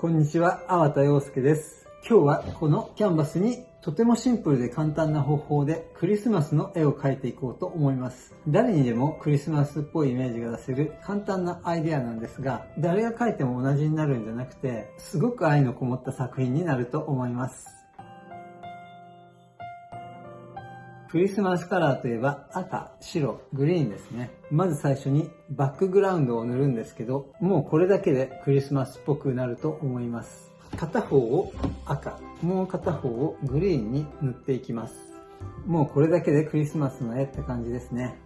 こんにちは、粟田洋介です。今日はこのキャンバスにとてもシンプルで簡単な方法でクリスマスの絵を描いていこうと思います。誰にでもクリスマスっぽいイメージが出せる簡単なアイデアなんですが、誰が描いても同じになるんじゃなくて、すごく愛のこもった作品になると思います。クリスマスカラーといえば赤、白、グリーンですね。まず最初にバックグラウンドを塗るんですけど、もうこれだけでクリスマスっぽくなると思います。片方を赤、もう片方をグリーンに塗っていきます。もうこれだけでクリスマスの絵って感じですね。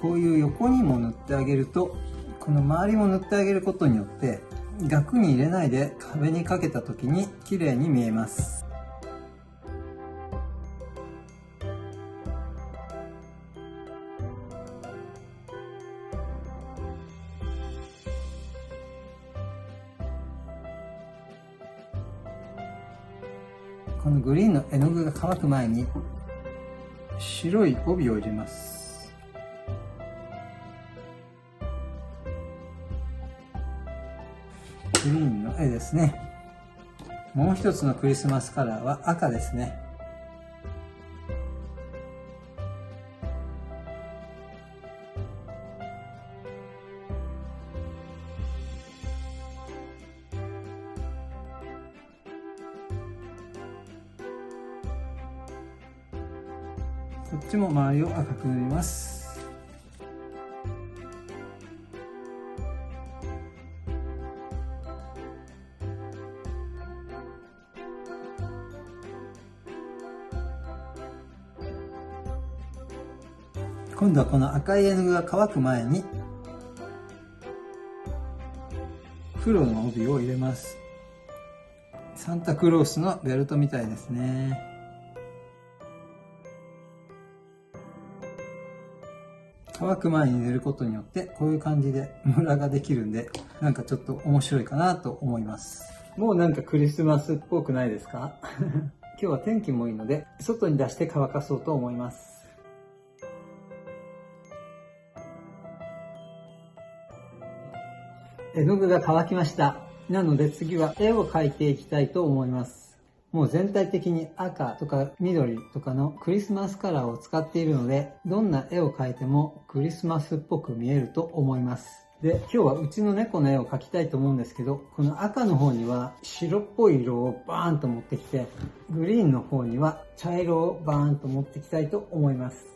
こういう横にも塗ってあげると、この周りも塗ってあげることによって、額に入れないで壁にかけた時に綺麗に見えます。このグリーンの絵の具が乾く前に白い帯を入れます。グリーンの絵ですね。もう一つのクリスマスカラーは赤ですね。こっちも周りを赤く塗ります。今度はこの赤い絵の具が乾く前に黒の帯を入れます。サンタクロースのベルトみたいですね。乾く前に塗ることによってこういう感じでムラができるんでなんかちょっと面白いかなと思います。もうなんかクリスマスっぽくないですか？今日は天気もいいので外に出して乾かそうと思います。絵の具が乾きました。なので次は絵を描いていきたいと思います。もう全体的に赤とか緑とかのクリスマスカラーを使っているので、どんな絵を描いてもクリスマスっぽく見えると思います。で、今日はうちの猫の絵を描きたいと思うんですけど、この赤の方には白っぽい色をバーンと持ってきて、グリーンの方には茶色をバーンと持ってきたいと思います。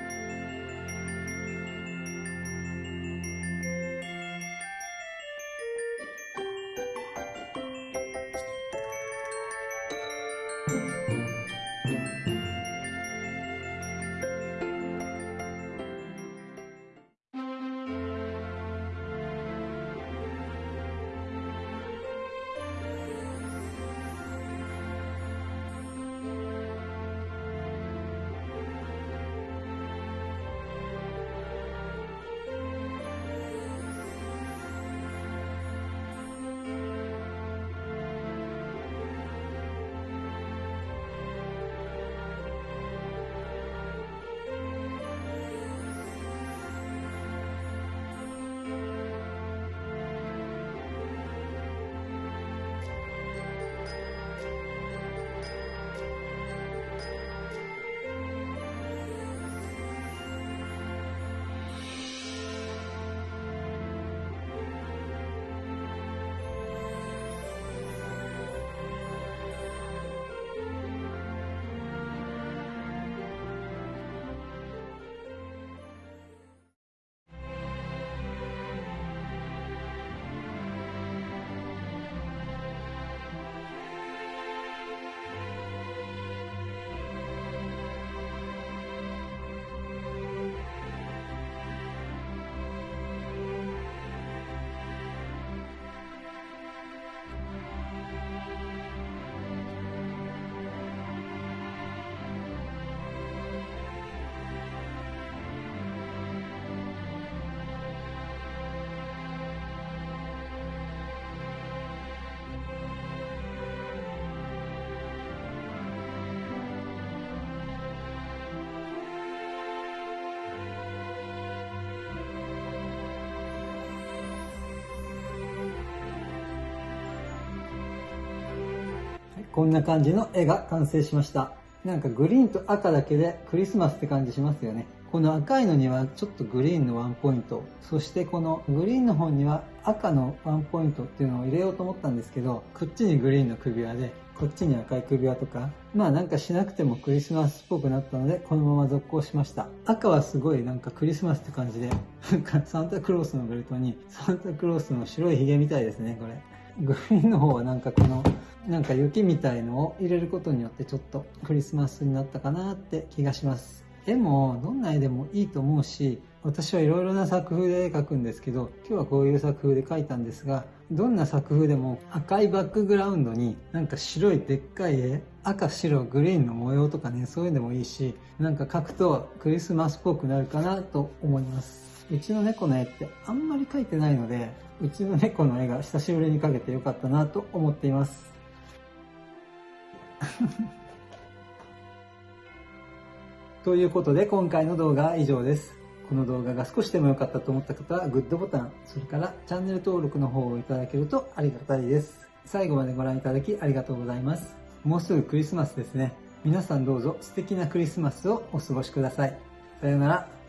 こんな感じの絵が完成しました。なんかグリーンと赤だけでクリスマスって感じしますよね。この赤いのにはちょっとグリーンのワンポイント、そしてこのグリーンの方には赤のワンポイントっていうのを入れようと思ったんですけど、こっちにグリーンの首輪で、こっちに赤い首輪とか、まあなんかしなくてもクリスマスっぽくなったので、このまま続行しました。赤はすごいなんかクリスマスって感じで、なんかサンタクロースのベルトに、サンタクロースの白い髭みたいですね、これ。グリーンの方はなんかこの、なんか雪みたいのを入れることによってちょっとクリスマスになったかなって気がします。絵もどんな絵でもいいと思うし、私はいろいろな作風で絵描くんですけど、今日はこういう作風で描いたんですが、どんな作風でも赤いバックグラウンドになんか白いでっかい絵、赤白グリーンの模様とかね、そういうのもいいし、なんか描くとクリスマスっぽくなるかなと思います。うちの猫の絵ってあんまり描いてないので、うちの猫の絵が久しぶりに描けてよかったなと思っています。ということで今回の動画は以上です。この動画が少しでも良かったと思った方はグッドボタン、それからチャンネル登録の方をいただけるとありがたいです。最後までご覧いただきありがとうございます。もうすぐクリスマスですね。皆さんどうぞ素敵なクリスマスをお過ごしください。さようなら。